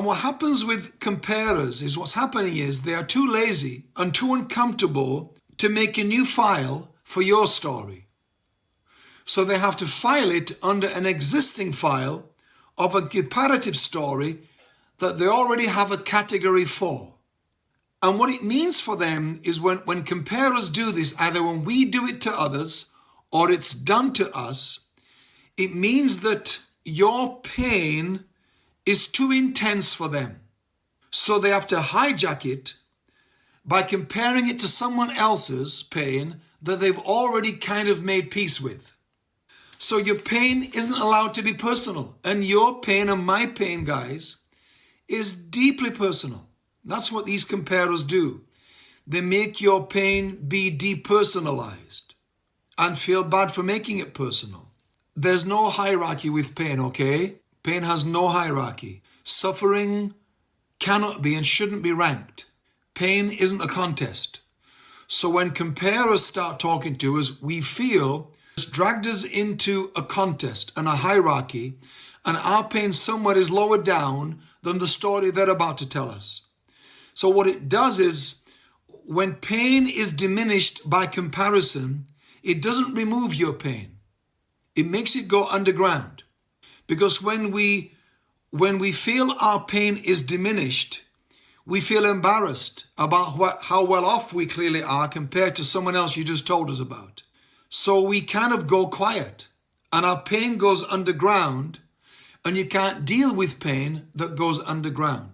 And what happens with comparers is what's happening is they are too lazy and too uncomfortable to make a new file for your story. So they have to file it under an existing file of a comparative story that they already have a category for. And what it means for them is when, when comparers do this, either when we do it to others or it's done to us, it means that your pain is too intense for them. So they have to hijack it by comparing it to someone else's pain that they've already kind of made peace with. So your pain isn't allowed to be personal. And your pain and my pain, guys, is deeply personal. That's what these comparers do. They make your pain be depersonalized and feel bad for making it personal. There's no hierarchy with pain, okay? Pain has no hierarchy. Suffering cannot be and shouldn't be ranked. Pain isn't a contest. So when comparers start talking to us, we feel it's dragged us into a contest and a hierarchy, and our pain somewhere is lower down than the story they're about to tell us. So what it does is, when pain is diminished by comparison, it doesn't remove your pain. It makes it go underground. Because when we, when we feel our pain is diminished, we feel embarrassed about what, how well off we clearly are compared to someone else you just told us about. So we kind of go quiet and our pain goes underground and you can't deal with pain that goes underground.